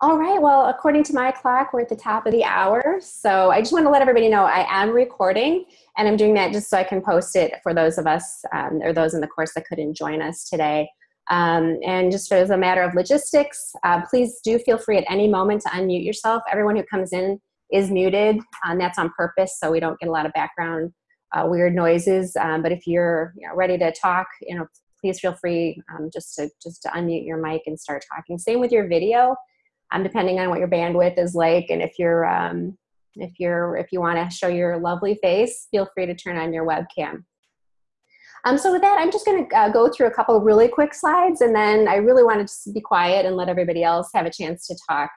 All right, well, according to my clock, we're at the top of the hour. So I just want to let everybody know I am recording and I'm doing that just so I can post it for those of us um, or those in the course that couldn't join us today. Um, and just as a matter of logistics, uh, please do feel free at any moment to unmute yourself. Everyone who comes in is muted, and that's on purpose so we don't get a lot of background uh, weird noises. Um, but if you're you know, ready to talk, you know, please feel free um, just to just to unmute your mic and start talking. Same with your video, um, depending on what your bandwidth is like, and if you're um, if you're if you want to show your lovely face, feel free to turn on your webcam. Um, so with that, I'm just going to uh, go through a couple really quick slides, and then I really want to just be quiet and let everybody else have a chance to talk.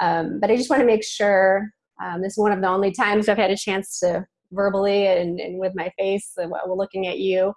Um, but I just want to make sure um, this is one of the only times I've had a chance to verbally and, and with my face, uh, we're looking at you,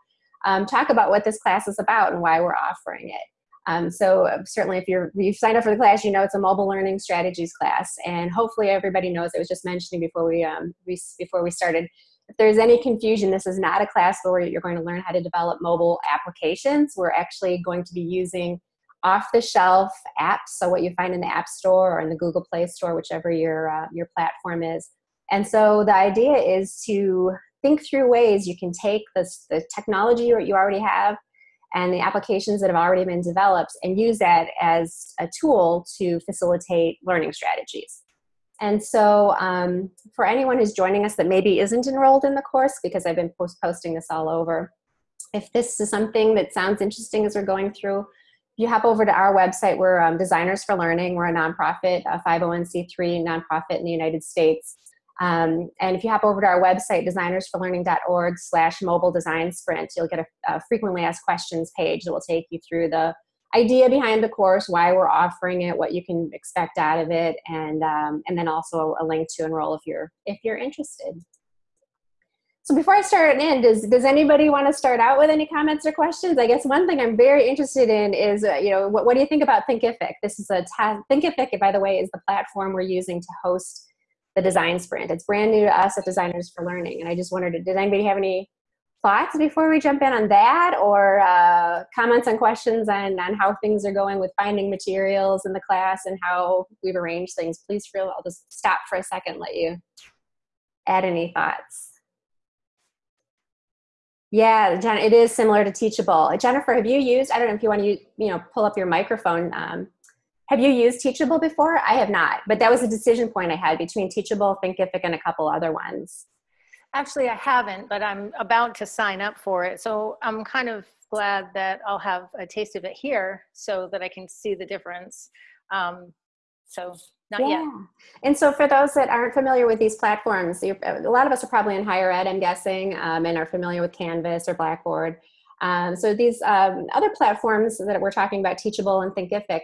um, talk about what this class is about and why we're offering it. Um, so uh, certainly if you're, you've signed up for the class, you know it's a mobile learning strategies class. And hopefully everybody knows, I was just mentioning before we, um, we, before we started, if there's any confusion, this is not a class where you're going to learn how to develop mobile applications. We're actually going to be using off-the-shelf apps, so what you find in the App Store or in the Google Play Store, whichever your, uh, your platform is. And so the idea is to think through ways you can take this, the technology that you already have and the applications that have already been developed and use that as a tool to facilitate learning strategies. And so um, for anyone who's joining us that maybe isn't enrolled in the course, because I've been post posting this all over, if this is something that sounds interesting as we're going through, you hop over to our website, we're um, Designers for Learning. We're a nonprofit, a 501c3 nonprofit in the United States. Um, and if you hop over to our website, designersforlearning.org slash mobile design sprint, you'll get a, a, frequently asked questions page that will take you through the idea behind the course, why we're offering it, what you can expect out of it, and um, and then also a link to enroll if you're if you're interested. So before I start in, does does anybody want to start out with any comments or questions? I guess one thing I'm very interested in is, uh, you know, what, what do you think about Thinkific? This is a Thinkific, by the way, is the platform we're using to host the design sprint. It's brand new to us at Designers for Learning, and I just wondered, did anybody have any thoughts before we jump in on that or uh, comments and questions on, on how things are going with finding materials in the class and how we've arranged things, please feel, I'll just stop for a second, let you add any thoughts. Yeah, Jen, it is similar to Teachable. Jennifer, have you used, I don't know if you want to, you know, pull up your microphone. Um, have you used Teachable before? I have not, but that was a decision point I had between Teachable, Thinkific, and a couple other ones. Actually, I haven't, but I'm about to sign up for it. So I'm kind of glad that I'll have a taste of it here so that I can see the difference. Um, so not yeah. yet. And so for those that aren't familiar with these platforms, a lot of us are probably in higher ed, I'm guessing, um, and are familiar with Canvas or Blackboard. Um, so these um, other platforms that we're talking about, Teachable and Thinkific,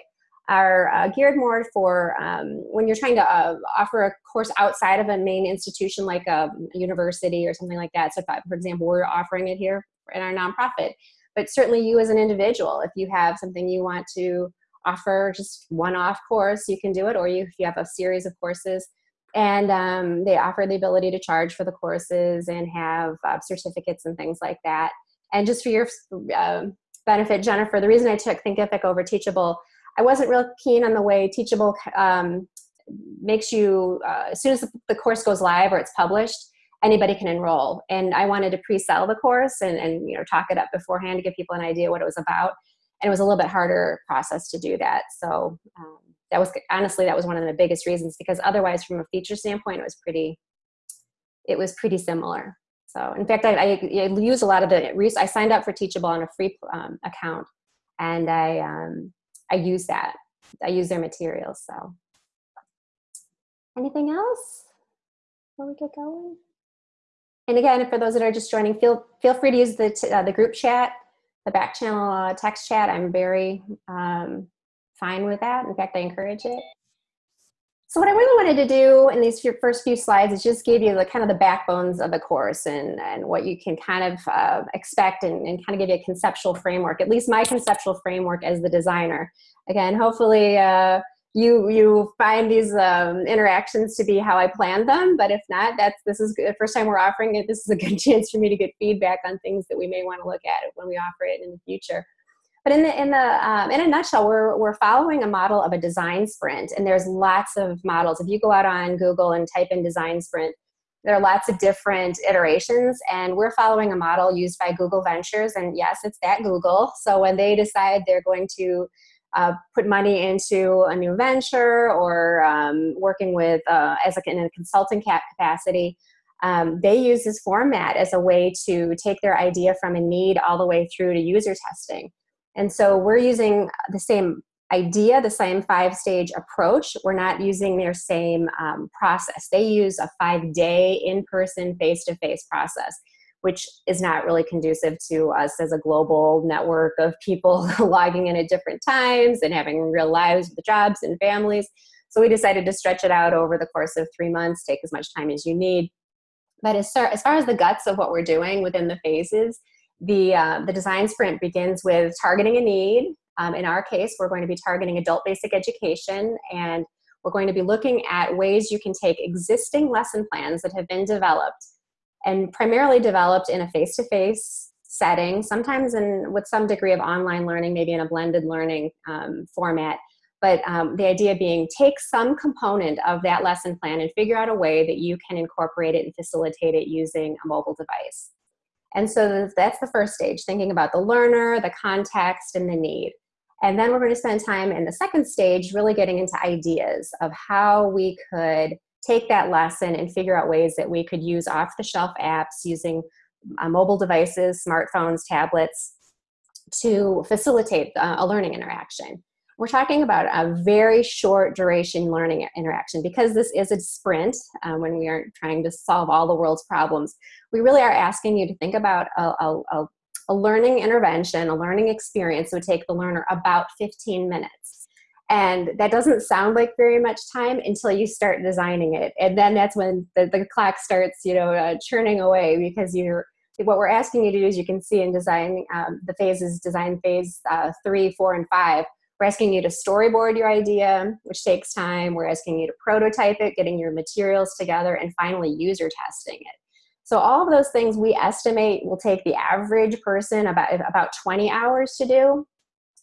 are uh, geared more for um, when you're trying to uh, offer a course outside of a main institution like a, university or something like that. So if, for example, we're offering it here in our nonprofit, but certainly you as an individual, if you have something you want to offer just one-off course, you can do it, or you, if you have a series of courses, and um, they offer the ability to charge for the courses and have uh, certificates and things like that. And just for your uh, benefit, Jennifer, the reason I took Thinkific over Teachable I wasn't real keen on the way Teachable um, makes you, uh, as soon as the course goes live or it's published, anybody can enroll. And I wanted to pre-sell the course and, and you know talk it up beforehand to give people an idea what it was about. And it was a little bit harder process to do that. So um, that was honestly that was one of the biggest reasons because otherwise, from a feature standpoint, it was pretty it was pretty similar. So in fact, I, I, use a lot of the I signed up for Teachable on a free um, account, and I um, I use that. I use their materials. So, anything else before we get going? And again, for those that are just joining, feel feel free to use the uh, the group chat, the back channel uh, text chat. I'm very um, fine with that. In fact, I encourage it. So what I really wanted to do in these first few slides is just give you the kind of the backbones of the course and, and what you can kind of uh, expect and, and, kind of give you a conceptual framework, at least my conceptual framework as the designer. Again, hopefully uh, you, you find these um, interactions to be how I planned them, but if not, that's, this is the first time we're offering it. This is a good chance for me to get feedback on things that we may want to look at when we offer it in the future. But in the in the um, in a nutshell, we're we're following a model of a design sprint, and there's lots of models. If you go out on Google and type in design sprint, there are lots of different iterations, and we're following a model used by Google Ventures. And yes, it's that Google. So when they decide they're going to uh, put money into a new venture or um, working with uh, as a, in a consulting capacity, um, they use this format as a way to take their idea from a need all the way through to user testing. And so we're using the same idea, the same five stage approach. We're not using their same um, process. They use a five day in person, face to face process, which is not really conducive to us as a global network of people logging in at different times and having real lives with jobs and families. So we decided to stretch it out over the course of three months, take as much time as you need. But as far, as far as the guts of what we're doing within the phases, the, uh, the design sprint begins with targeting a need. Um, in our case, we're going to be targeting adult basic education and we're going to be looking at ways you can take existing lesson plans that have been developed and primarily developed in a face-to-face setting, sometimes in with some degree of online learning, maybe in a blended learning um, format. But um, the idea being take some component of that lesson plan and figure out a way that you can incorporate it and facilitate it using a mobile device. And so that's the first stage, thinking about the learner, the context, and the need. And then we're going to spend time in the second stage really getting into ideas of how we could take that lesson and figure out ways that we could use off-the-shelf apps using uh, mobile devices, smartphones, tablets, to facilitate uh, a learning interaction. We're talking about a very short duration learning interaction because this is a sprint uh, when we aren't trying to solve all the world's problems. We really are asking you to think about a, a, a learning intervention, a learning experience would take the learner about 15 minutes. And that doesn't sound like very much time until you start designing it. And then that's when the, the clock starts, you know, uh, churning away because you're, what we're asking you to do is you can see in design um, the phases, design phase uh, three, four, and five, we're asking you to storyboard your idea, which takes time. We're asking you to prototype it, getting your materials together, and finally user testing it. So all of those things we estimate will take the average person about, about 20 hours to do.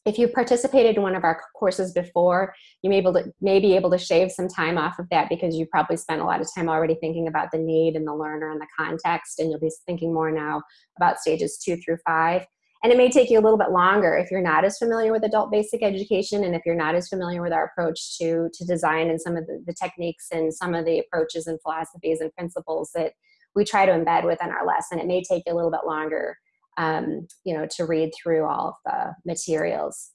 If you participated in one of our courses before, you may, able to, may be able to shave some time off of that because you probably spent a lot of time already thinking about the need and the learner and the context, and you'll be thinking more now about stages two through five. And it may take you a little bit longer if you're not as familiar with adult basic education and if you're not as familiar with our approach to, to design and some of the, the techniques and some of the approaches and philosophies and principles that we try to embed within our lesson. It may take you a little bit longer um, you know, to read through all of the materials.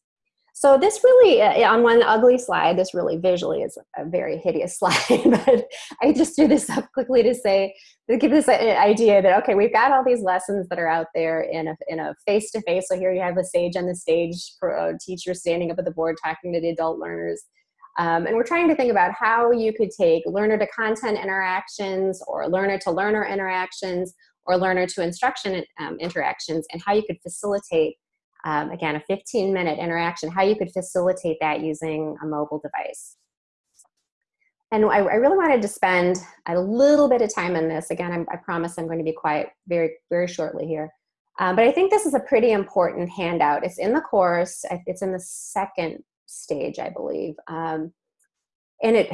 So this really, uh, on one ugly slide, this really visually is a very hideous slide, but I just threw this up quickly to say, to give this idea that, okay, we've got all these lessons that are out there in a, in a face-to-face, -face. so here you have a sage on the stage, a teacher standing up at the board talking to the adult learners. Um, and we're trying to think about how you could take learner to content interactions or learner to learner interactions or learner to instruction um, interactions and how you could facilitate um, again, a 15 minute interaction, how you could facilitate that using a mobile device. And I, I really wanted to spend a little bit of time on this. Again, I'm, i promise I'm going to be quiet very, very shortly here. Um, but I think this is a pretty important handout. It's in the course. It's in the second stage, I believe. Um, and it,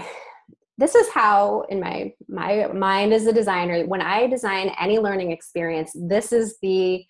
this is how, in my, my mind as a designer, when I design any learning experience, this is the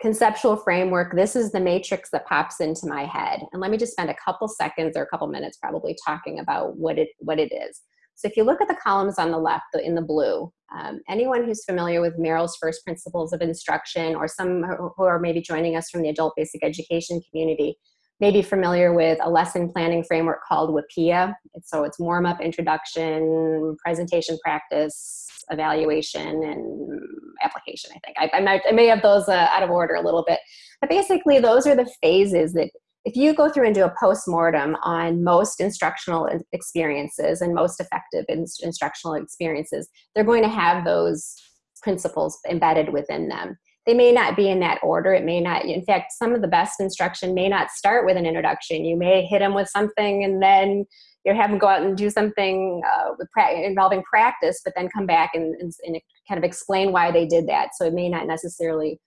conceptual framework, this is the matrix that pops into my head. And let me just spend a couple seconds or a couple minutes probably talking about what it, what it is. So if you look at the columns on the left in the blue, um, anyone who's familiar with Merrill's first principles of instruction or some who are maybe joining us from the adult basic education community may be familiar with a lesson planning framework called WIPPEA. So it's warm up, introduction, presentation practice, evaluation, and application, I think. I, I, might, I may have those uh, out of order a little bit. But basically, those are the phases that if you go through and do a post-mortem on most instructional experiences and most effective instructional experiences, they're going to have those principles embedded within them. They may not be in that order. It may not, in fact, some of the best instruction may not start with an introduction. You may hit them with something and then you have them go out and do something uh, pra involving practice, but then come back and, and, and, kind of explain why they did that. So it may not necessarily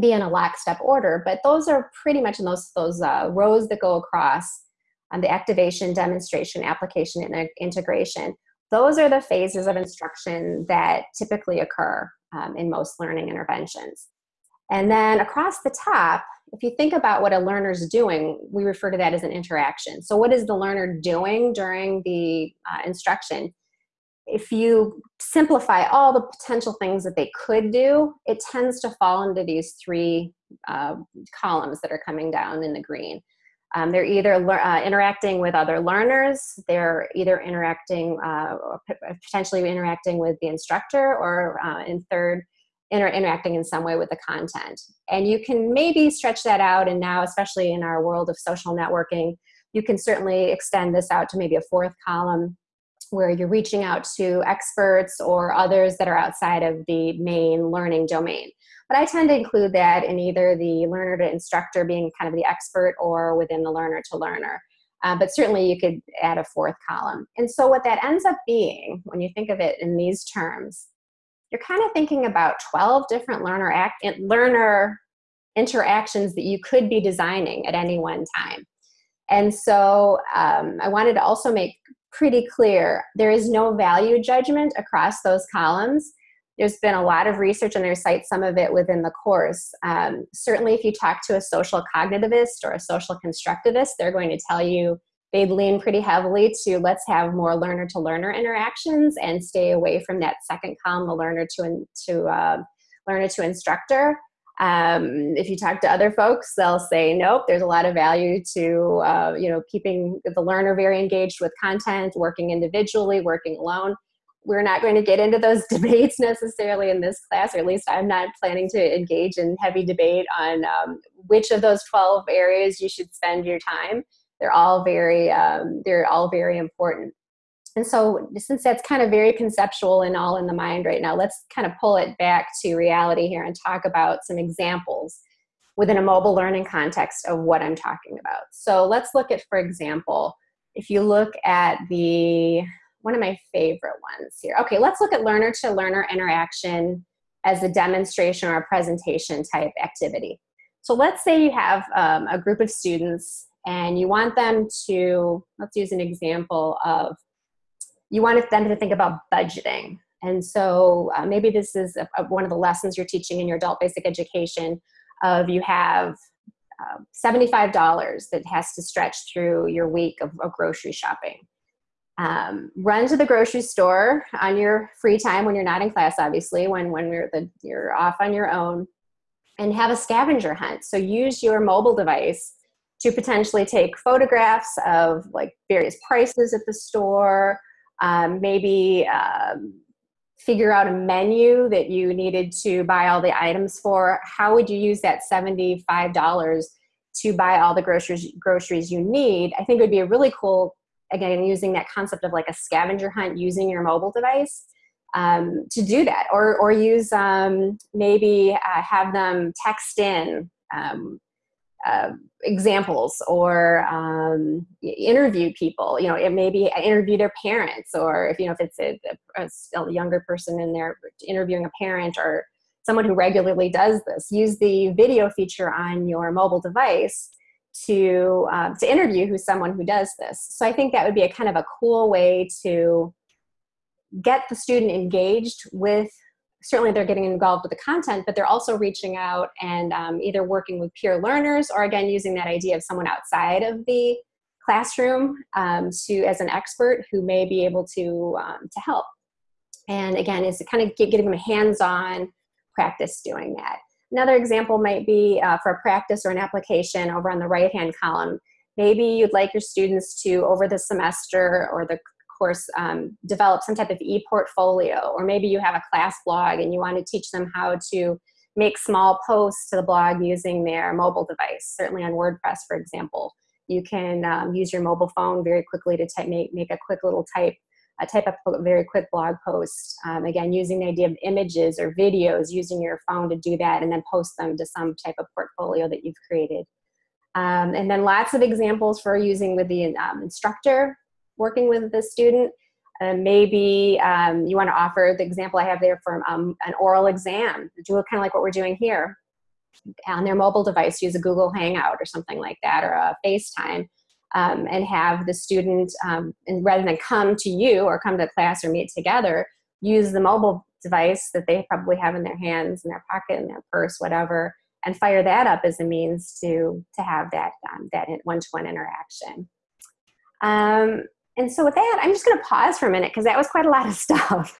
be in a lockstep order, but those are pretty much in those, those uh, rows that go across the activation, demonstration, application, and integration. Those are the phases of instruction that typically occur um, in most learning interventions. And then across the top, if you think about what a learner's doing, we refer to that as an interaction. So what is the learner doing during the uh, instruction? If you simplify all the potential things that they could do, it tends to fall into these three uh, columns that are coming down in the green. Um, they're either uh, interacting with other learners, they're either interacting, uh, potentially interacting with the instructor, or uh, in third, inter interacting in some way with the content. And you can maybe stretch that out, and now, especially in our world of social networking, you can certainly extend this out to maybe a fourth column where you're reaching out to experts or others that are outside of the main learning domain. But I tend to include that in either the learner to instructor being kind of the expert or within the learner to learner. Uh, but certainly you could add a fourth column. And so what that ends up being, when you think of it in these terms, you're kind of thinking about 12 different learner act learner interactions that you could be designing at any one time. And so um, I wanted to also make pretty clear there is no value judgment across those columns. There's been a lot of research and there's cite some of it within the course. Um, certainly if you talk to a social cognitivist or a social constructivist, they're going to tell you they lean pretty heavily to let's have more learner to learner interactions and stay away from that second column, the learner to, to uh, learner to instructor. Um, if you talk to other folks, they'll say, nope, there's a lot of value to, uh, you know, keeping the learner very engaged with content, working individually, working alone. We're not going to get into those debates necessarily in this class, or at least I'm not planning to engage in heavy debate on um, which of those 12 areas you should spend your time. They're all very um, they're all very important. And so since that's kind of very conceptual and all in the mind right now let's kind of pull it back to reality here and talk about some examples within a mobile learning context of what i'm talking about. So let's look at for example if you look at the one of my favorite ones here okay let's look at learner to learner interaction as a demonstration or a presentation type activity so let's say you have um, a group of students and you want them to, let's use an example of, you want them to think about budgeting. And so uh, maybe this is a, a, one of the lessons you're teaching in your adult basic education of you have uh, $75 that has to stretch through your week of, of grocery shopping. Um, run to the grocery store on your free time when you're not in class, obviously, when, when you're, the, you're off on your own, and have a scavenger hunt. So use your mobile device to potentially take photographs of like various prices at the store, um, maybe um, figure out a menu that you needed to buy all the items for. How would you use that $75 to buy all the groceries, groceries you need? I think it would be a really cool, again, using that concept of like a scavenger hunt using your mobile device. Um, to do that or, or use um, maybe uh, have them text in um, uh, examples or um, interview people you know it may be interview their parents or if you know if it's a, a, a, younger person in there interviewing a parent or someone who regularly does this use the video feature on your mobile device to uh, to interview who's someone who does this so i think that would be a kind of a cool way to get the student engaged with certainly they're getting involved with the content, but they're also reaching out and um, either working with peer learners or again, using that idea of someone outside of the classroom um, to as an expert who may be able to, um, to help. And again, is kind of getting them hands-on practice doing that. Another example might be uh, for a practice or an application over on the right-hand column. Maybe you'd like your students to, over the semester or the course, um, develop some type of e-portfolio, or maybe you have a class blog and you want to teach them how to make small posts to the blog using their mobile device, certainly on WordPress, for example. You can um, use your mobile phone very quickly to type, make, make a quick little type, type a very quick blog post. Um, again, using the idea of images or videos, using your phone to do that and then post them to some type of portfolio that you've created. Um, and then lots of examples for using with the um, instructor working with the student. Uh, maybe um, you want to offer the example I have there from um, an oral exam, do kind of like what we're doing here. on their mobile device use a Google Hangout or something like that or a FaceTime um, and have the student, um, and rather than come to you or come to class or meet together, use the mobile device that they probably have in their hands, in their pocket, in their purse, whatever, and fire that up as a means to, to have that, um, that one-to-one interaction. Um, and so with that, I'm just gonna pause for a minute because that was quite a lot of stuff.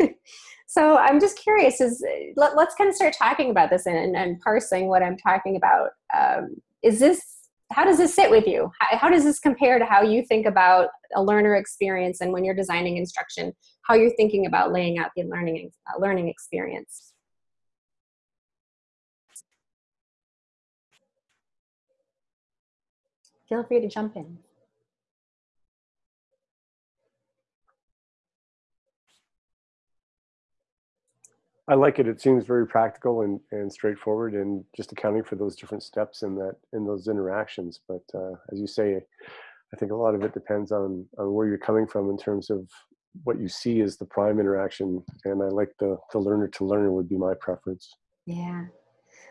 so I'm just curious, is let, us kind of start talking about this and, and parsing what I'm talking about. Um, is this how does this sit with you? How, how, does this compare to how you think about a learner experience and when you're designing instruction, how you're thinking about laying out the learning, uh, learning experience? Feel free to jump in. I like it. It seems very practical and, and straightforward and just accounting for those different steps in that in those interactions. But uh, as you say, I think a lot of it depends on, on where you're coming from in terms of what you see as the prime interaction. And I like the, the learner to learner would be my preference. Yeah.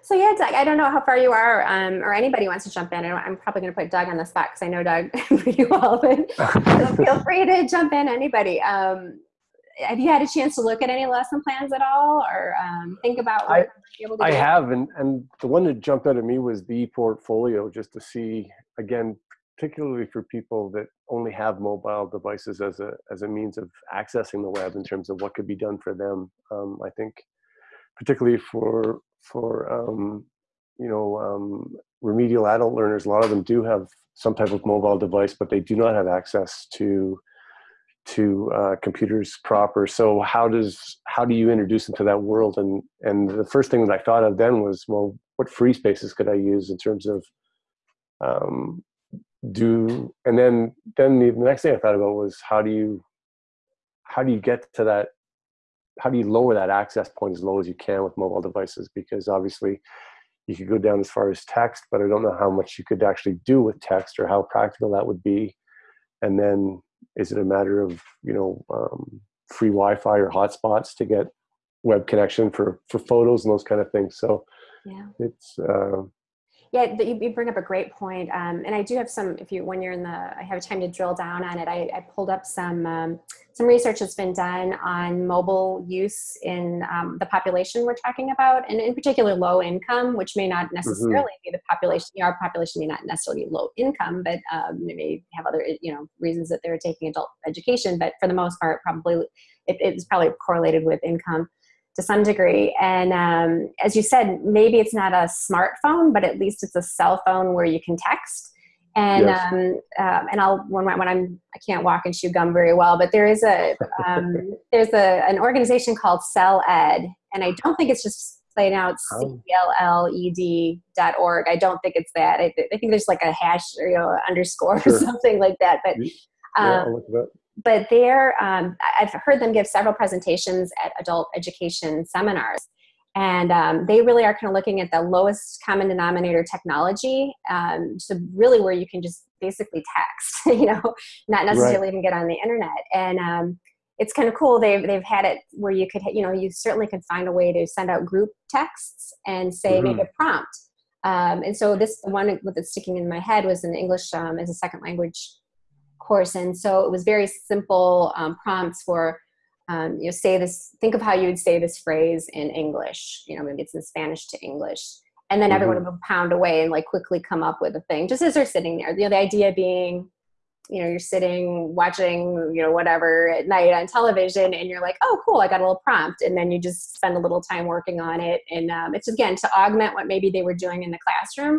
So yeah, Doug, I don't know how far you are um, or anybody wants to jump in. I'm probably going to put Doug on the spot because I know Doug pretty well, but feel free to jump in, anybody. Um, have you had a chance to look at any lesson plans at all or um, think about I, I have and, and the one that jumped out at me was the portfolio just to see again particularly for people that only have mobile devices as a as a means of accessing the web in terms of what could be done for them. Um, i think particularly for for um, you know um, remedial adult learners a lot of them do have some type of mobile device but they do not have access to to uh, computers proper. So how does how do you introduce them to that world? And and the first thing that I thought of then was, well, what free spaces could I use in terms of um, do? And then then the, the next thing I thought about was how do you how do you get to that? How do you lower that access point as low as you can with mobile devices? Because obviously you could go down as far as text, but I don't know how much you could actually do with text or how practical that would be. And then is it a matter of you know um, free Wi-Fi or hotspots to get web connection for for photos and those kind of things? So yeah, it's uh, yeah, you bring up a great point. Um, and I do have some, if you, when you're in the, I have time to drill down on it, I, I pulled up some, um, some research that's been done on mobile use in um, the population we're talking about, and in particular low income, which may not mm-hmm. necessarily mm -hmm. be the population, our population may not necessarily be low income, but um, they may have other, you know, reasons that they're taking adult education, but for the most part, probably, it, it's probably correlated with income to some degree. And um, as you said, maybe it's not a smartphone, but at least it's a cell phone where you can text. And yes. um, um, and I'll when, when I'm I can't walk and chew gum very well, but there is a um, there's a an organization called Cell Ed, and I don't think it's just playing out oh. C L L E D dot org. I don't think it's that. I, th I think there's like a hash or you know, underscore sure. or something like that. But yeah, um, but they're, um, I've heard them give several presentations at adult education seminars. And um, they really are kind of looking at the lowest common denominator technology. Um, so really where you can just basically text, you know, not necessarily right. even get on the internet. And um, it's kind of cool. They've, they've had it where you could, you know, you certainly can find a way to send out group texts and say, mm -hmm. make mm-hmm. a prompt. Um, and so this one that's sticking in my head was in English um, as a second language course. And so it was very simple um, prompts for, um, you know, say this, think of how you would say this phrase in English, you know, maybe it's in Spanish to English. And then mm -hmm. everyone mm-hmm. would pound away and like quickly come up with a thing, just as they're sitting there. You know, the idea being, you know, you're sitting watching, you know, whatever at night on television and you're like, oh, cool, I got a little prompt. And then you just spend a little time working on it. And um, it's again, to augment what maybe they were doing in the classroom.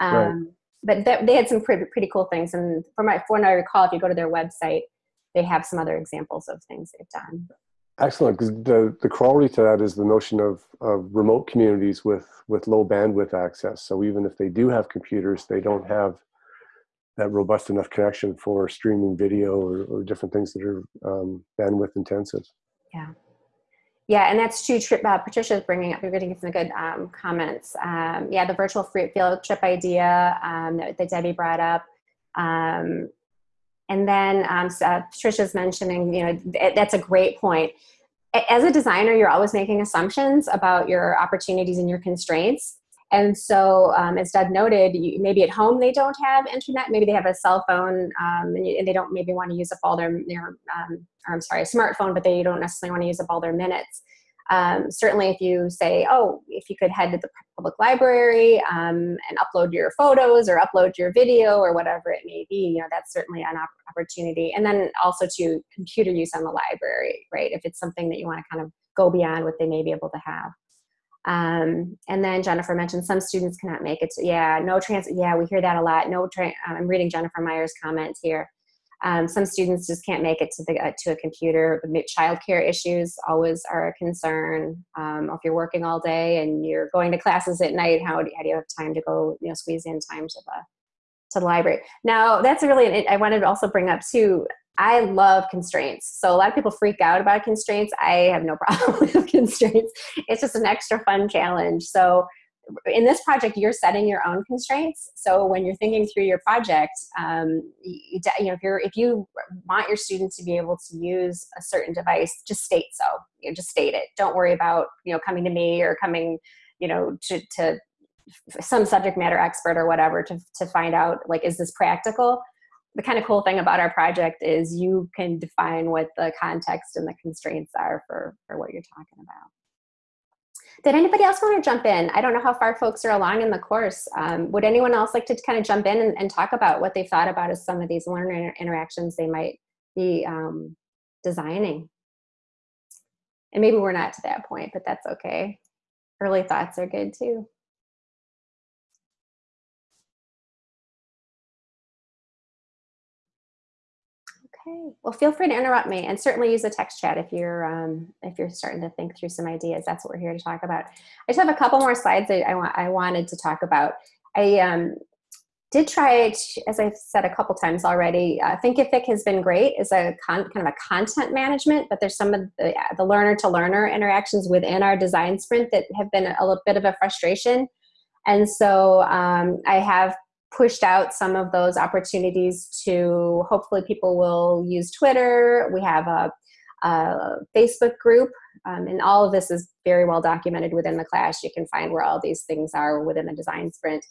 Um, right but they had some pretty, pretty cool things. And from my, from what I recall, if you go to their website, they have some other examples of things they've done. Excellent, because the, the quality to that is the notion of, of remote communities with, with low bandwidth access. So even if they do have computers, they don't have that robust enough connection for streaming video or, or different things that are um, bandwidth intensive. Yeah. Yeah, and that's true. Uh, Patricia's bringing up, you're getting some good um, comments. Um, yeah, the virtual free field trip idea um, that, that, Debbie brought up. Um, and then um, uh, Patricia's mentioning, you know, that's a great point. As a designer, you're always making assumptions about your opportunities and your constraints. And so, um, as Doug noted, you, maybe at home they don't have internet. Maybe they have a cell phone um, and, you, and, they don't maybe want to use up all their, their um, I'm sorry, smartphone, but they don't necessarily want to use up all their minutes. Um, certainly, if you say, oh, if you could head to the public library um, and upload your photos or upload your video or whatever it may be, you know, that's certainly an op opportunity. And then also to computer use on the library, right? If it's something that you want to kind of go beyond what they may be able to have. Um, and then Jennifer mentioned some students cannot make it to, yeah, no trans, yeah, we hear that a lot. No, I'm reading Jennifer Meyer's comments here. Um, some students just can't make it to the uh, to a computer. Childcare issues always are a concern. Um, if you're working all day and you're going to classes at night, how do, how do you have time to go, you know, squeeze in time to the to the library? Now, that's really I wanted to also bring up too. I love constraints. So a lot of people freak out about constraints. I have no problem with constraints. It's just an extra fun challenge. So in this project, you're setting your own constraints. So when you're thinking through your project, um, you, you, know, if you're if you want your students to be able to use a certain device, just state so. You know, just state it. Don't worry about you know coming to me or coming, you know, to, to some subject matter expert or whatever to to find out like is this practical. The kind of cool thing about our project is you can define what the context and the constraints are for for what you're talking about. Did anybody else want to jump in? I don't know how far folks are along in the course. Um, would anyone else like to kind of jump in and, and, talk about what they thought about as some of these learner interactions they might be um, designing? And maybe we're not to that point, but that's okay. Early thoughts are good too. Okay. Well, feel free to interrupt me and certainly use the text chat if you're um, if you're starting to think through some ideas. That's what we're here to talk about. I just have a couple more slides that I, want, I wanted to talk about. I um, did try as I've said a couple times already. Uh, Thinkific has been great as a kind of a content management, but there's some of the, the learner to learner interactions within our design sprint that have been a little bit of a frustration. And so um, I have pushed out some of those opportunities to hopefully people will use Twitter. We have a, a Facebook group, um, and all of this is very well documented within the class. You can find where all these things are within the design sprint.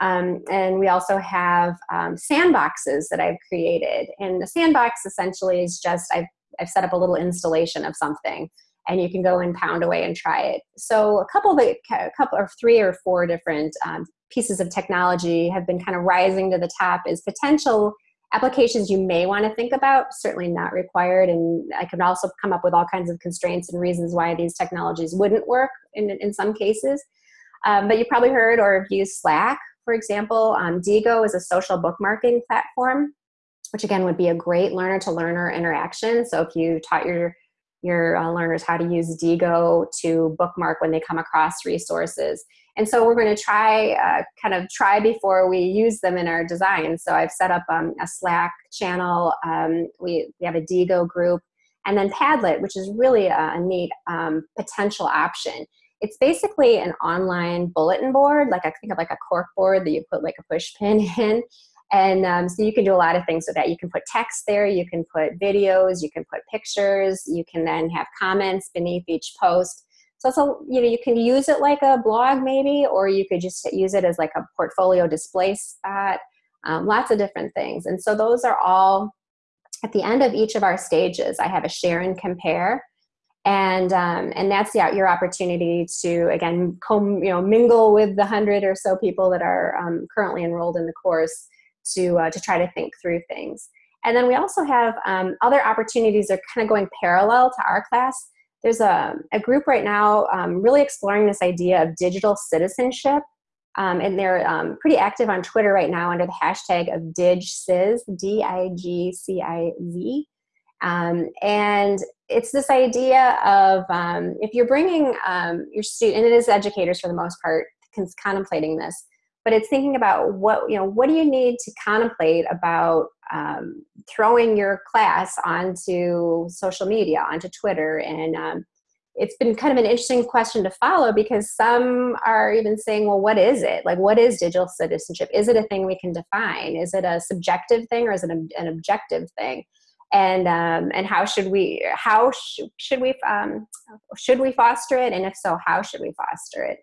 Um, and we also have um, sandboxes that I've created. And the sandbox essentially is just, I've, I've set up a little installation of something and you can go and pound away and try it. So a couple of the, a couple or three or four different um, pieces of technology have been kind of rising to the top as potential applications you may want to think about, certainly not required. And I can also come up with all kinds of constraints and reasons why these technologies wouldn't work in, in some cases. Um, but you probably heard or have used Slack, for example. Um, Diigo is a social bookmarking platform, which again would be a great learner to learner interaction. So if you taught your your uh, learners how to use Diigo to bookmark when they come across resources. And so we're going to try, uh, kind of try before we use them in our design. So I've set up um, a Slack channel. Um, we, we have a Diigo group. And then Padlet, which is really a, a neat um, potential option. It's basically an online bulletin board, like I think of like a cork board that you put like a push pin in. And um, so you can do a lot of things with that. You can put text there, you can put videos, you can put pictures, you can then have comments beneath each post. So it's a, you know, you can use it like a blog maybe, or you could just use it as like a portfolio display spot, um, lots of different things. And so those are all, at the end of each of our stages, I have a share and compare. And, um, and that's the, your opportunity to, again, come, you know, mingle with the hundred or so people that are um, currently enrolled in the course to, uh, to try to think through things. And then we also have um, other opportunities that are kind of going parallel to our class there's a, a group right now um, really exploring this idea of digital citizenship. Um, and they're um, pretty active on Twitter right now under the hashtag of DigCiz, D-I-G-C-I-Z. Um, and it's this idea of um, if you're bringing um, your student, and it is educators for the most part, contemplating this, but it's thinking about what you know what do you need to contemplate about um, throwing your class onto social media onto twitter? And um, it's been kind of an interesting question to follow because some are even saying well what is it? Like what is digital citizenship? Is it a thing we can define? Is it a subjective thing or is it an objective thing? And um, and how should we how sh should we um, should we foster it? And if so how should we foster it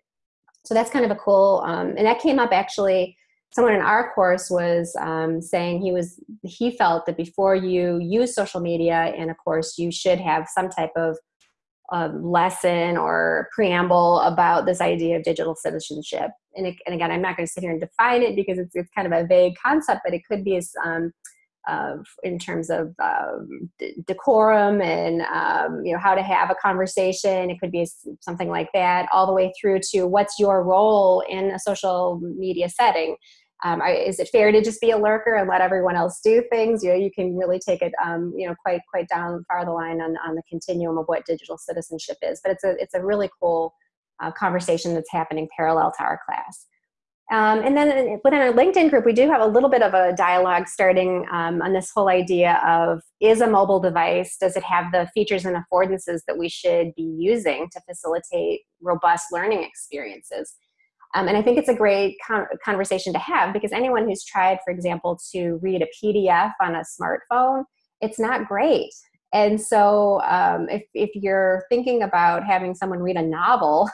so that's kind of a cool, um, and that came up actually, someone in our course was um, saying he was, he felt that before you use social media in a course, you should have some type of lesson or preamble about this idea of digital citizenship. And, it, and again, I'm not going to sit here and define it because it's, it's kind of a vague concept, but it could be as, um, of in terms of um, decorum and um, you know how to have a conversation. It could be something like that all the way through to what's your role in a social media setting. Um, is it fair to just be a lurker and let everyone else do things? You know you can really take it um, you know quite quite down far the line on, on the continuum of what digital citizenship is. But it's a it's a really cool uh, conversation that's happening parallel to our class um, and then within our LinkedIn group, we do have a little bit of a dialogue starting um, on this whole idea of is a mobile device, does it have the features and affordances that we should be using to facilitate robust learning experiences? Um, and I think it's a great con conversation to have because anyone who's tried, for example, to read a PDF on a smartphone, it's not great. And so um, if, if you're thinking about having someone read a novel,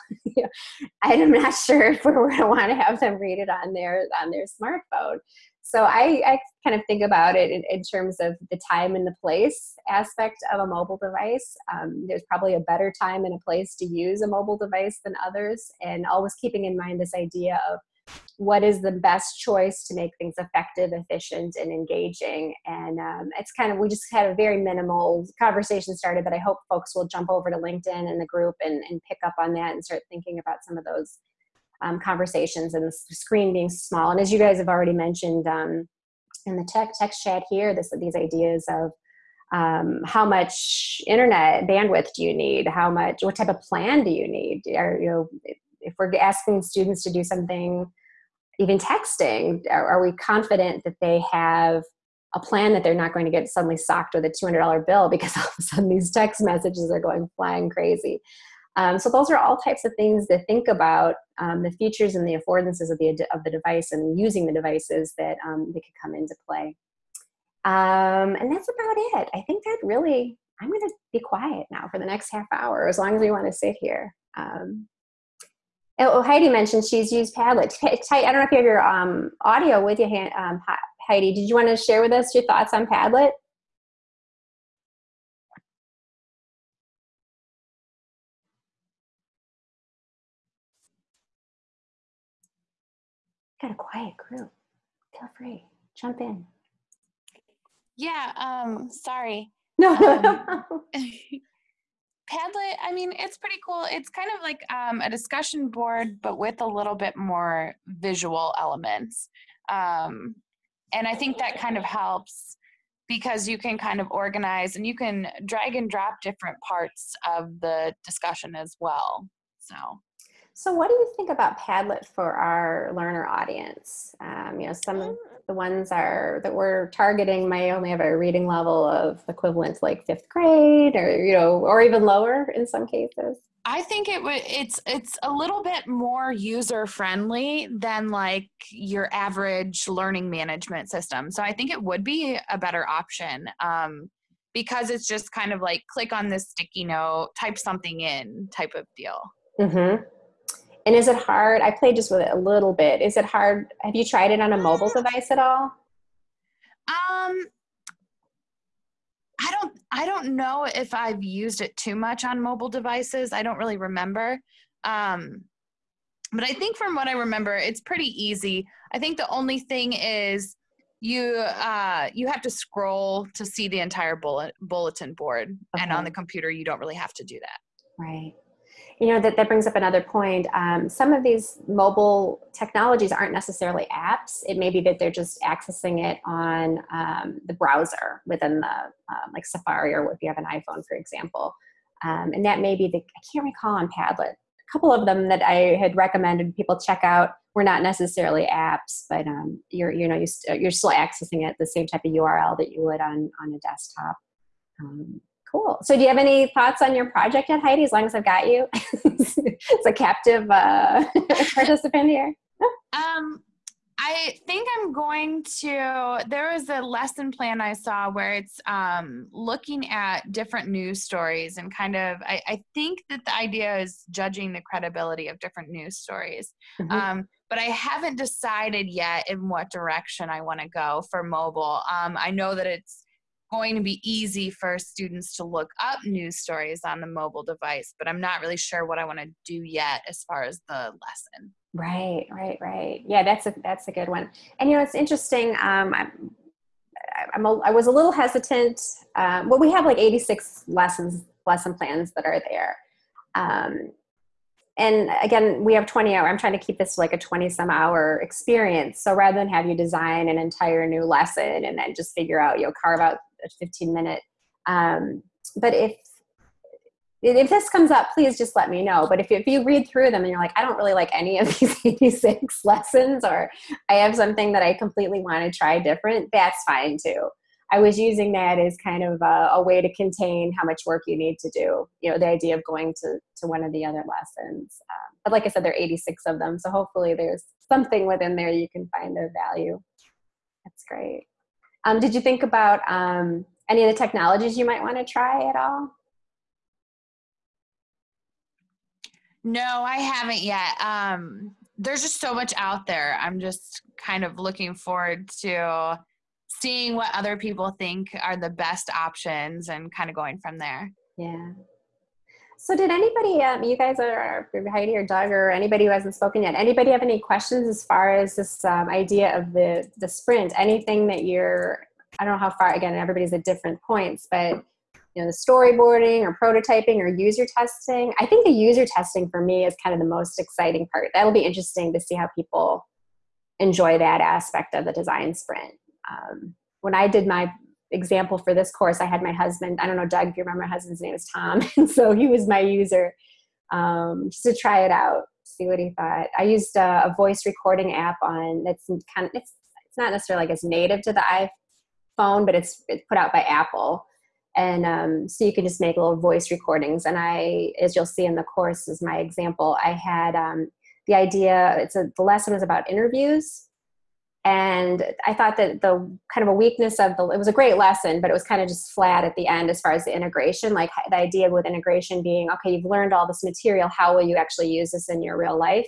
I'm not sure if we're going to want to have them read it on their, on their smartphone. So I, I kind of think about it in, in, terms of the time and the place aspect of a mobile device. Um, there's probably a better time and a place to use a mobile device than others. And always keeping in mind this idea of what is the best choice to make things effective, efficient, and engaging. And um, it's kind of, we just had a very minimal conversation started, but I hope folks will jump over to LinkedIn and the group and, and pick up on that and start thinking about some of those um, conversations and the screen being small. And as you guys have already mentioned um, in the tech, text chat here, this, these ideas of um, how much internet bandwidth do you need? How much, what type of plan do you need? Are, you know, if we're asking students to do something, even texting, are, are we confident that they have a plan that they're not going to get suddenly socked with a $200 bill because all of a sudden these text messages are going flying crazy. Um, so those are all types of things to think about um, the features and the affordances of the, of the device and using the devices that um, they could come into play. Um, and that's about it. I think that really, I'm going to be quiet now for the next half hour as long as we want to sit here. Um, Oh, Heidi mentioned she's used Padlet. I don't know if you have your um, audio with you, um, Heidi. Did you want to share with us your thoughts on Padlet? Got a quiet group. Feel free, jump in. Yeah, um, sorry. No. Um, Padlet, I mean, it's pretty cool. It's kind of like um, a discussion board, but with a little bit more visual elements. Um, and I think that kind of helps because you can kind of organize and you can drag and drop different parts of the discussion as well. So. So what do you think about Padlet for our learner audience? Um, you know, some of the ones are that we're targeting may only have a reading level of equivalent to like fifth grade or, you know, or even lower in some cases. I think it would it's it's a little bit more user friendly than like your average learning management system. So I think it would be a better option. Um, because it's just kind of like click on this sticky note, type something in type of deal. Mm-hmm. And is it hard? I played just with it a little bit. Is it hard? Have you tried it on a mobile device at all? Um, I don't. I don't know if I've used it too much on mobile devices. I don't really remember. Um, but I think from what I remember, it's pretty easy. I think the only thing is you uh, you have to scroll to see the entire bullet, bulletin board, okay. and on the computer you don't really have to do that. Right you know, that, that brings up another point. Um, some of these mobile technologies aren't necessarily apps. It may be that they're just accessing it on um, the browser within the, um, like Safari or if you have an iPhone, for example. Um, and that may be the, I can't recall on Padlet. A couple of them that I had recommended people check out were not necessarily apps, but um, you're, you know, you're, still accessing it the same type of URL that you would on, on a desktop. Cool. So do you have any thoughts on your project yet, Heidi, as long as I've got you? it's a captive uh, participant here. um, I think I'm going to. There was a lesson plan I saw where it's um, looking at different news stories and kind of. I, I, think that the idea is judging the credibility of different news stories. Mm-hmm. Um, but I haven't decided yet in what direction I want to go for mobile. Um, I know that it's going to be easy for students to look up news stories on the mobile device, but I'm not really sure what I want to do yet as far as the lesson. Right, right, right. Yeah, that's a that's a good one. And you know, it's interesting. Um, I'm, I'm a, I was a little hesitant. Um, well, we have like 86 lessons lesson plans that are there. Um, and again, we have 20 hour. I'm trying to keep this like a 20 some hour experience. So rather than have you design an entire new lesson and then just figure out, you know, carve out a 15 minute. Um, but if if this comes up, please just let me know. But if if you read through them and you're like, I don't really like any of these 86 lessons, or I have something that I completely want to try different, that's fine too. I was using that as kind of a, a, way to contain how much work you need to do. You know, the idea of going to, to one of the other lessons. Um, but like I said, there are 86 of them. So hopefully there's something within there you can find of value. That's great. Um, did you think about um, any of the technologies you might want to try at all? No, I haven't yet. Um, there's just so much out there. I'm just kind of looking forward to seeing what other people think are the best options and kind of going from there. Yeah. So, did anybody, um, you guys are Heidi or Doug or anybody who hasn't spoken yet, anybody have any questions as far as this um, idea of the the sprint? Anything that you're, I don't know how far. Again, everybody's at different points, but you know the storyboarding or prototyping or user testing i think the user testing for me is kind of the most exciting part that'll be interesting to see how people enjoy that aspect of the design sprint um, when i did my example for this course i had my husband i don't know doug if you remember my husband's name is tom and so he was my user um, just to try it out see what he thought. I used a, a voice recording app on that's kind of it's, it's not necessarily like it's native to the iphone but it's, it's put out by apple. And um, so you can just make little voice recordings and i as you'll see in the course is my example. I had um, the idea it's a the lesson was about interviews and i thought that the kind of a weakness of the it was a great lesson but it was kind of just flat at the end as far as the integration like the idea with integration being okay you've learned all this material how will you actually use this in your real life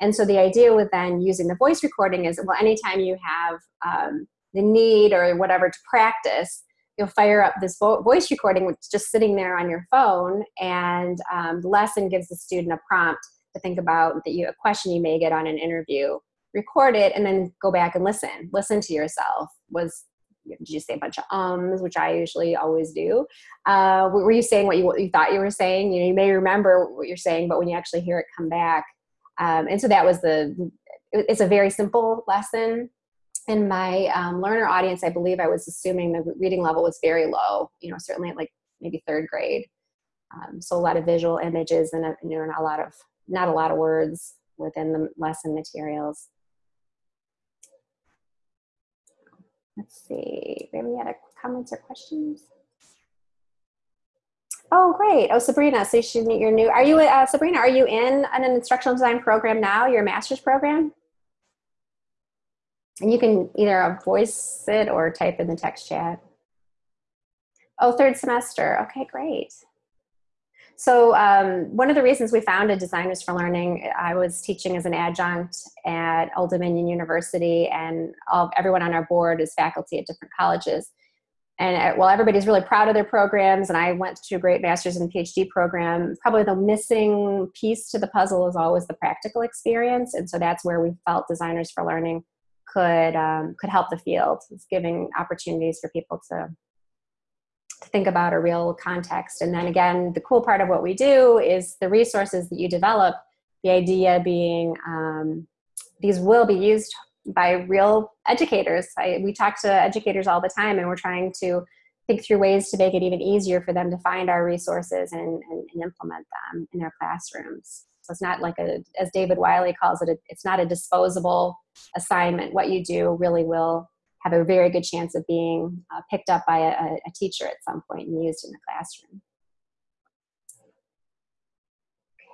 and so the idea with then using the voice recording is well anytime you have um, the need or whatever to practice you'll fire up this vo- voice recording, which is just sitting there on your phone, and um, the lesson gives the student a prompt to think about that you a question you may get on an interview. Record it and then go back and listen. Listen to yourself. Was did you say a bunch of ums, which I usually always do? Uh, were you saying what you, what you thought you were saying? You know, you may remember what you're saying, but when you actually hear it come back, um, and so that was the. It's a very simple lesson in my um, learner audience, I believe I was assuming the reading level was very low, you know, certainly like maybe third grade. Um, so a lot of visual images and, a, you know, a lot of, not a lot of words within the lesson materials. Let's see, any other comments or questions? Oh, great. Oh, Sabrina, so you you're new. Are you, uh, Sabrina, are you in an instructional design program now, your master's program? And you can either voice it or type in the text chat. Oh, third semester. Okay, great. So um, one of the reasons we founded Designers for Learning, I was teaching as an adjunct at Old Dominion University, and all, everyone on our board is faculty at different colleges. And uh, while everybody's really proud of their programs, and I went to a great master's and PhD program, probably the missing piece to the puzzle is always the practical experience. And so that's where we felt Designers for Learning could um, could help the field. It's giving opportunities for people to to think about a real context. And then again, the cool part of what we do is the resources that you develop. The idea being um, these will be used by real educators. I, we talk to educators all the time, and we're trying to think through ways to make it even easier for them to find our resources and, and, and implement them in their classrooms. So it's not like a, as David Wiley calls it, it's not a disposable assignment. What you do really will have a very good chance of being uh, picked up by a, a teacher at some point and used in the classroom.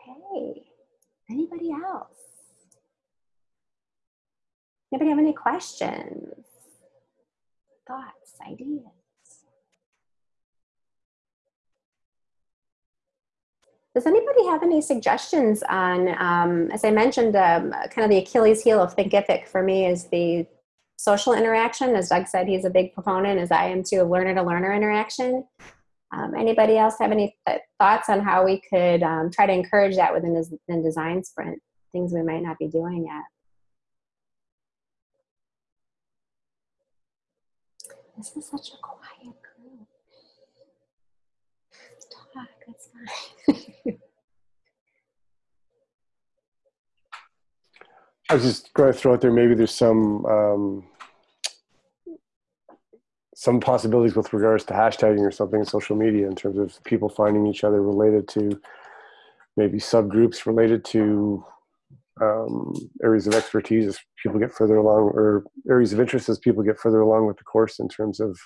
Okay, anybody else? Anybody have any questions, thoughts, ideas? Does anybody have any suggestions on, um, as I mentioned, um, kind of the Achilles heel of Thinkific for me is the social interaction. As Doug said, he's a big proponent, as I am too, of learner to learner interaction. Um, anybody else have any th thoughts on how we could um, try to encourage that within the design sprint? Things we might not be doing yet. This is such a quiet group. Talk, that's fine. I was just going to throw out there. Maybe there's some um, some possibilities with regards to hashtagging or something in social media in terms of people finding each other related to maybe subgroups related to um, areas of expertise as people get further along or areas of interest as people get further along with the course in terms of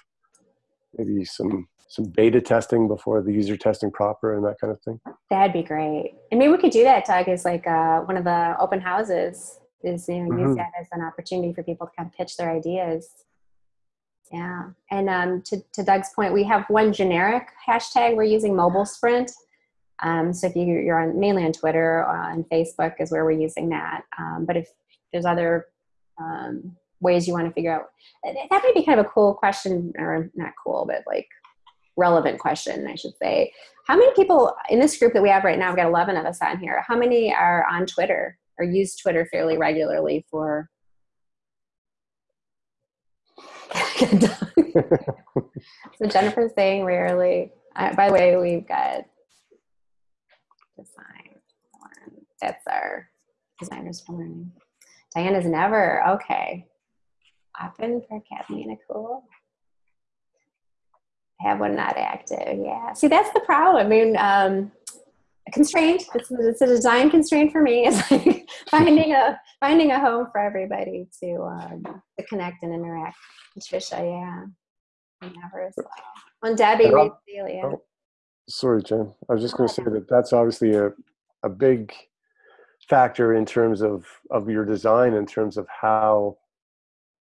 maybe some some beta testing before the user testing proper and that kind of thing that'd be great and maybe we could do that doug is like uh, one of the open houses is you know mm-hmm. use that as an opportunity for people to kind of pitch their ideas yeah. And um, to, to Doug's point, we have one generic hashtag we're using mobile sprint. Um, so if you, you're on mainly on Twitter or on Facebook is where we're using that. Um, but if there's other um, ways you want to figure out, that might be kind of a cool question, or not cool, but like relevant question, I should say. How many people in this group that we have right now, we've got 11 of us on here, how many are on Twitter or use Twitter fairly regularly for so Jennifer's saying rarely. Uh, by the way, we've got design. That's our designers for learning. Diana's never. Okay. Often for Catalina Cool. I have one not active. Yeah. See, that's the problem. I mean, um, constraint. It's, it's a design constraint for me. Is like finding a finding a home for everybody to um, to connect and interact. Trisha, yeah, never as well. And Debbie, Celia. Oh, sorry, Jen. I was just going to say that that's obviously a a big factor in terms of of your design, in terms of how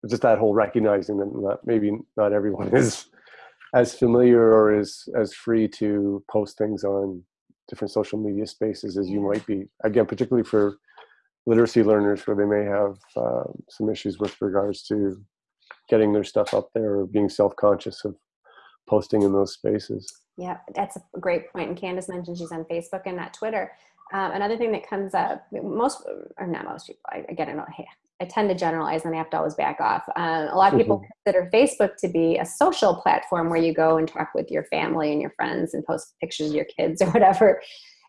just that whole recognizing that not, maybe not everyone is as familiar or is as free to post things on different social media spaces as you might be. Again, particularly for literacy learners where they may have uh, some issues with regards to getting their stuff up there or being self-conscious of posting in those spaces. Yeah, that's a great point. And Candace mentioned she's on Facebook and not Twitter. Um, another thing that comes up, most, or not most people, I, again, I, know, I tend to generalize and I have to always back off. Uh, a lot of people mm -hmm. consider Facebook to be a social platform where you go and talk with your family and your friends and post pictures of your kids or whatever.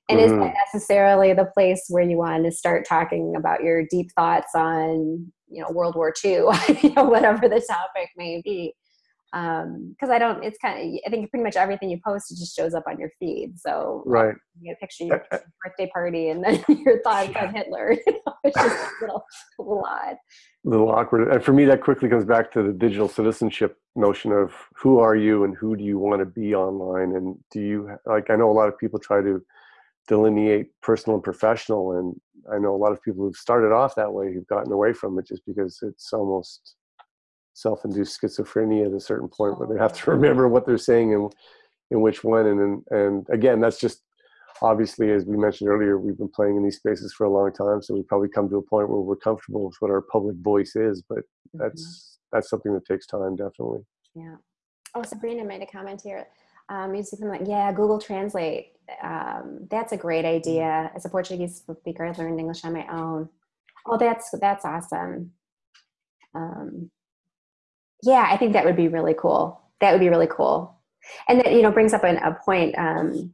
And mm -hmm. is that necessarily the place where you want to start talking about your deep thoughts on, you know, World War II, you know, whatever the topic may be? Um because i don't it's kind of i think pretty much everything you post it just shows up on your feed. So right. you get a picture of your birthday party and then your thoughts yeah. on hitler you know, it's just a little, a little odd. A little awkward. And for me that quickly comes back to the digital citizenship notion of who are you and who do you want to be online? And do you like i know a lot of people try to delineate personal and professional and i know a lot of people who've started off that way who've gotten away from it just because it's almost self-induced schizophrenia at a certain point where they have to remember what they're saying and in which one and and again that's just obviously as we mentioned earlier we've been playing in these spaces for a long time so we probably come to a point where we're comfortable with what our public voice is but that's mm-hmm. that's something that takes time definitely. Yeah. Oh sabrina made a comment here. Um, you something like yeah google translate um, that's a great idea. As a portuguese speaker i learned english on my own. Oh that's that's awesome. Um, yeah, I think that would be really cool. That would be really cool. And that, you know, brings up an, a point um,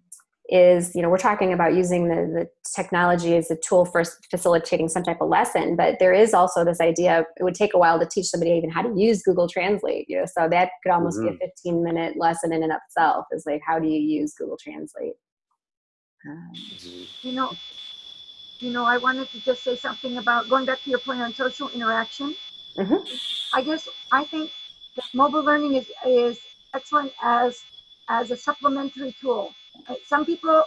is, you know, we're talking about using the, the technology as a tool for facilitating some type of lesson, but there is also this idea, it would take a while to teach somebody even how to use Google Translate, you know, so that could almost mm -hmm. be a mm-hmm. 15 minute lesson in and of itself is like, how do you use Google Translate? Um, you know, you know, I wanted to just say something about going back to your point on social interaction. Mm -hmm. I guess I think that mobile learning is, is excellent as, as a supplementary tool. Some people,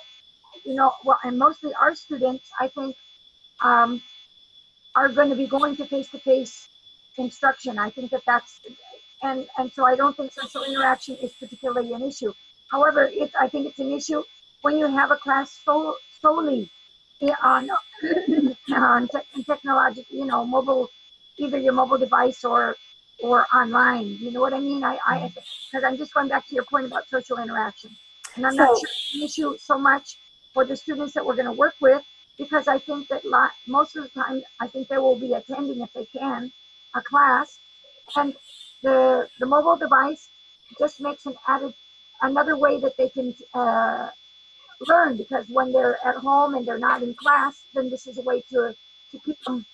you know, well, and mostly our students, I think, um, are going to be going to face-to-face instruction. I think that that's, and, and so I don't think social interaction is particularly an issue. However, it, I think it's an issue when you have a class so, solely on, on te- technological, you know, mobile, either your mobile device or or online. You know what I mean? I, I, because I'm just going back to your point about social interaction, and I'm not sure it's an issue so much for the students that we're going to work with, because I think that lot, most of the time, I think they will be attending if they can a class, and the the mobile device just makes an added another way that they can uh, learn because when they're at home and they're not in class, then this is a way to to keep them,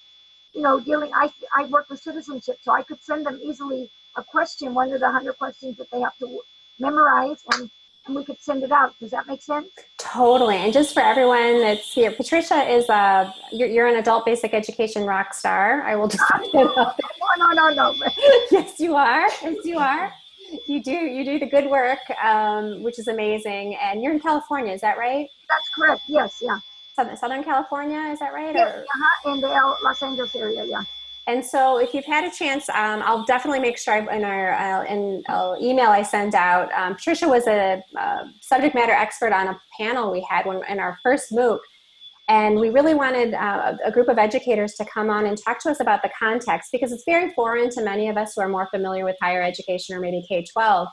you know, dealing. I I work with citizenship, so I could send them easily a question, one of the hundred questions that they have to memorize, and and we could send it out. Does that make sense? Totally. And just for everyone that's here, Patricia is a, you're, you're an adult basic education rock star. I will just, No, no, no, no. yes, you are. Yes, you are. You do, you do the good work, um, which is amazing. And you're in California, is that right? That's correct. Yes, yeah. Southern, Southern California, is that right? Or- uh-huh, in the Los Angeles area, yeah. And so, if you've had a chance, um, I'll definitely make sure I, in our uh, in uh, email I send out. Um, Patricia was a uh, subject matter expert on a panel we had when, in our first MOOC, and we really wanted uh, a group of educators to come on and talk to us about the context because it's very foreign to many of us who are more familiar with higher education or maybe K twelve.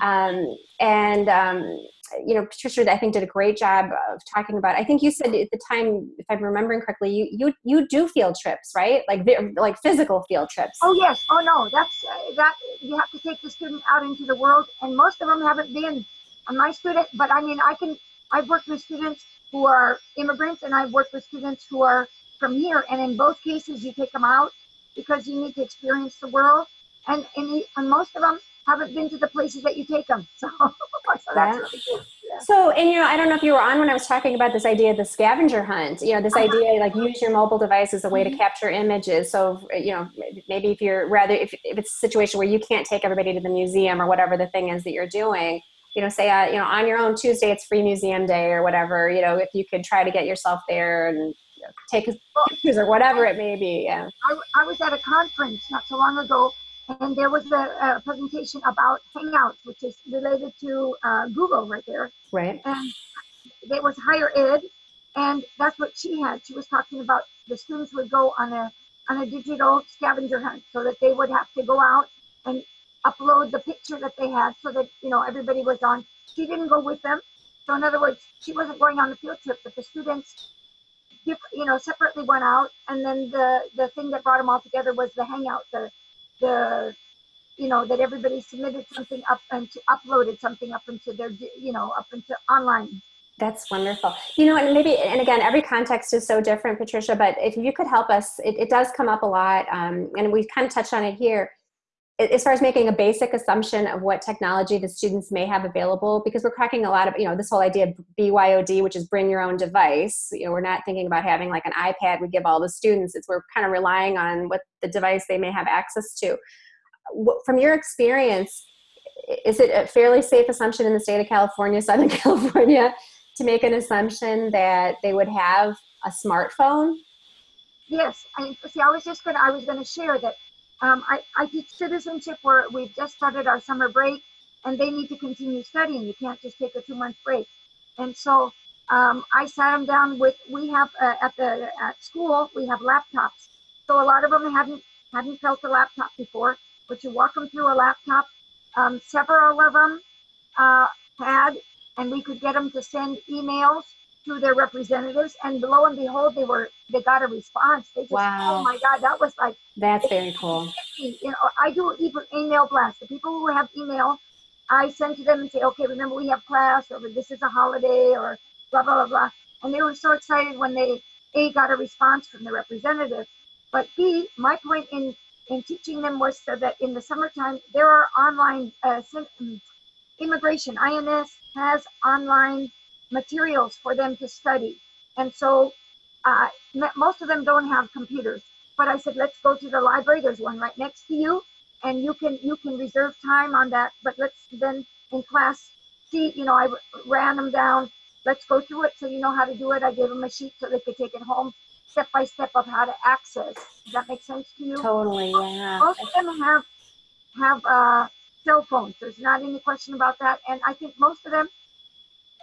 Um, and um, you know, Patricia, I think did a great job of talking about. I think you said at the time, if I'm remembering correctly, you you you do field trips, right? Like like physical field trips. Oh yes. Oh no. That's uh, that. You have to take the student out into the world, and most of them haven't been my student. But I mean, I can. I've worked with students who are immigrants, and I've worked with students who are from here. And in both cases, you take them out because you need to experience the world. And the, and most of them haven't been to the places that you take them. So, so that's really good. So, and you know, I don't know if you were on when I was talking about this idea of the scavenger hunt. You know, this idea like use your mobile device as a way to capture images. So, you know, maybe if you're rather if, if it's a situation where you can't take everybody to the museum or whatever the thing is that you're doing, you know, say uh, you know on your own Tuesday it's free museum day or whatever. You know, if you could try to get yourself there and take pictures or whatever it may be. Yeah. I, I was at a conference not so long ago, and there was a, a presentation about Hangouts, which is related to uh, Google right there. Right. And there was higher ed, and that's what she had. She was talking about the students would go on a on a digital scavenger hunt, so that they would have to go out and upload the picture that they had, so that you know everybody was on. She didn't go with them, so in other words, she wasn't going on the field trip, but the students you know, separately went out, and then the the thing that brought them all together was the hangout, the the you know that everybody submitted something up and to uploaded something up into their you know up into online. That's wonderful. You know, and maybe, and again, every context is so different, Patricia, but if you could help us, it, it does come up a lot. Um, and we kind of touched on it here as far as making a basic assumption of what technology the students may have available, because we're cracking a lot of, you know, this whole idea of BYOD, which is bring your own device. You know, we're not thinking about having like an iPad we give all the students. It's we're kind of relying on what the device they may have access to. From your experience, is it a fairly safe assumption in the state of California, Southern California, to make an assumption that they would have a smartphone? Yes, I see. I was just gonna I was gonna share that um, I I teach citizenship where we've just started our summer break, and they need to continue studying. You can't just take a two month break, and so um, I sat them down with we have uh, at the at school we have laptops, so a lot of them hadn't hadn't felt a laptop before, but you walk them through a laptop. Um, several of them uh, had, and we could get them to send emails to their representatives, and lo and behold, they were they got a response. They just, Wow. oh my God, that was like That's very cool. you know, I do even email blasts. The people who have email, I send to them and say, okay, remember we have class, or this is a holiday, or blah blah blah blah. And they were so excited when they a got a response from the representative. But b, my point in in teaching them was so that in the summertime there are online uh, um, immigration. INS has online materials for them to study, and so uh, most of them don't have computers but I said, let's go to the library. There's one right next to you, and you can you can reserve time on that. But let's then in class see, you know, I ran them down. Let's go through it so you know how to do it. I gave them a sheet so they could take it home. step by step of how to access. Does that make sense to you? Totally, yeah. Most of them have have uh, cell phones. There's not any question about that. And I think most of them,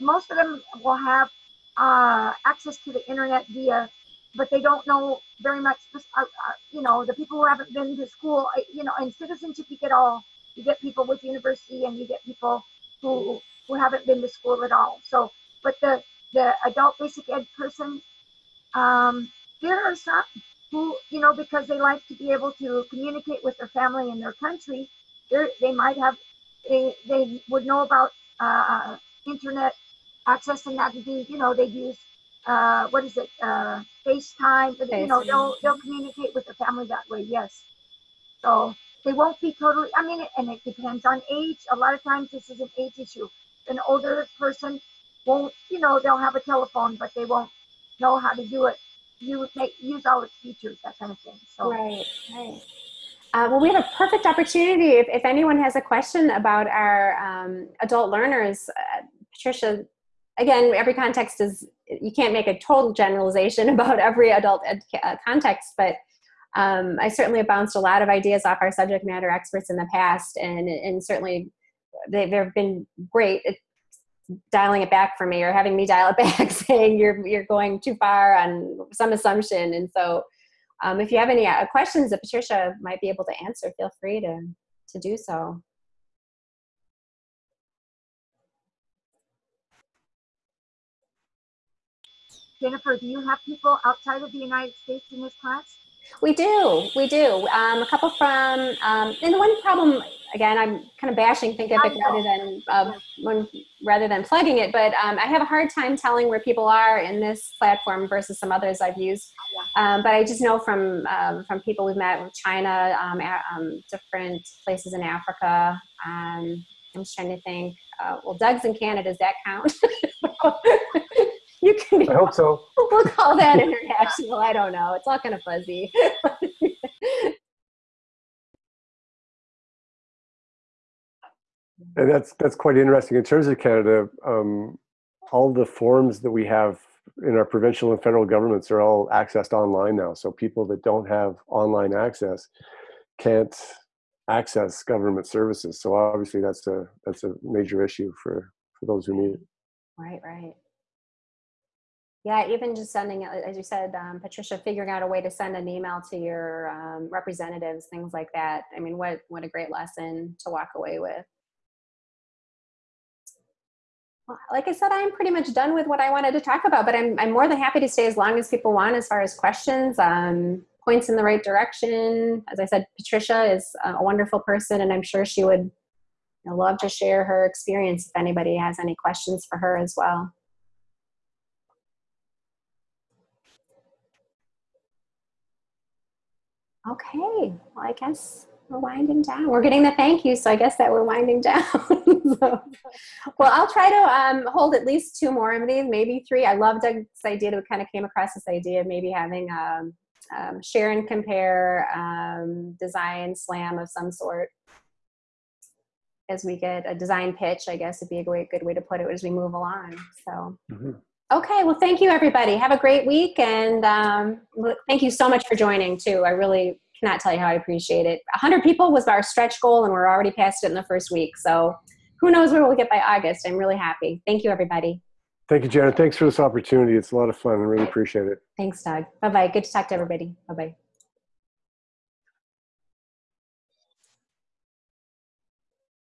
most of them will have uh, access to the internet via, but they don't know very much. Uh, uh, you know, the people who haven't been to school. You know, in citizenship, you get all. You get people with university, and you get people who who haven't been to school at all. So, but the the adult basic ed person, um, there are some who, you know, because they like to be able to communicate with their family in their country, they might have, they, they would know about uh, internet access and be, you know, they use, uh, what is it, uh, FaceTime, but, you know, they'll, they'll communicate with the family that way, yes. So they won't be totally, I mean, and it depends on age. A lot of times this is an age issue. An older person won't, you know, they'll have a telephone, but they won't know how to do it you make use all its features, that kind of thing. So Right, right. Uh, well, we have a perfect opportunity. If, if anyone has a question about our um, adult learners, uh, Patricia, again, every context is, you can't make a total generalization about every adult ed, uh, context, but um, I certainly have bounced a lot of ideas off our subject matter experts in the past, and, and certainly they, they've been great at dialing it back for me or having me dial it back saying you're, you're going too far on some assumption. And so um, if you have any uh, questions that Patricia might be able to answer, feel free to, to do so. Jennifer, do you have people outside of the United States in this class? We do, we do. Um, a couple from, um, and the one problem, again, I'm kind of bashing Thinkific rather than uh, when, rather than plugging it, but um, I have a hard time telling where people are in this platform versus some others I've used. Um, but I just know from um, from people we've met with China, um, um, different places in Africa. Um, I'm just trying to think. Uh, well, Doug's in Canada. Does that count? you can. Be, I hope so. We'll call that international. I don't know. It's all kind of fuzzy. And that's that's quite interesting. In terms of Canada, um, all the forms that we have in our provincial and federal governments are all accessed online now. So people that don't have online access can't access government services. So obviously that's a that's a major issue for for those who need it. Right, right. Yeah, even just sending, as you said, um, Patricia, figuring out a way to send an email to your um, representatives, things like that. I mean, what what a great lesson to walk away with. Well, Like I said, I'm pretty much done with what I wanted to talk about, but I'm I'm more than happy to stay as long as people want, as far as questions, um, points in the right direction. As I said, Patricia is a wonderful person, and I'm sure she would love to share her experience if anybody has any questions for her as well. Okay, well, I guess we're winding down. We're getting the thank you, so I guess that we're winding down. so, well, I'll try to um, hold at least two more of these, maybe three. I love Doug's idea that we kind of came across this idea of maybe having um, um, share and compare um, design slam of some sort as we get a design pitch, I guess would be a great, good way to put it as we move along. So. Mhm. Okay, well, thank you, everybody. Have a great week, and um, thank you so much for joining too. I really cannot tell you how I appreciate it. 100 people was our stretch goal, and we're already past it in the first week. So, who knows where we'll get by August? I'm really happy. Thank you, everybody. Thank you, Janet. Thanks for this opportunity. It's a lot of fun. I really appreciate it. Thanks, Doug. Bye bye. Good to talk to everybody. Bye bye.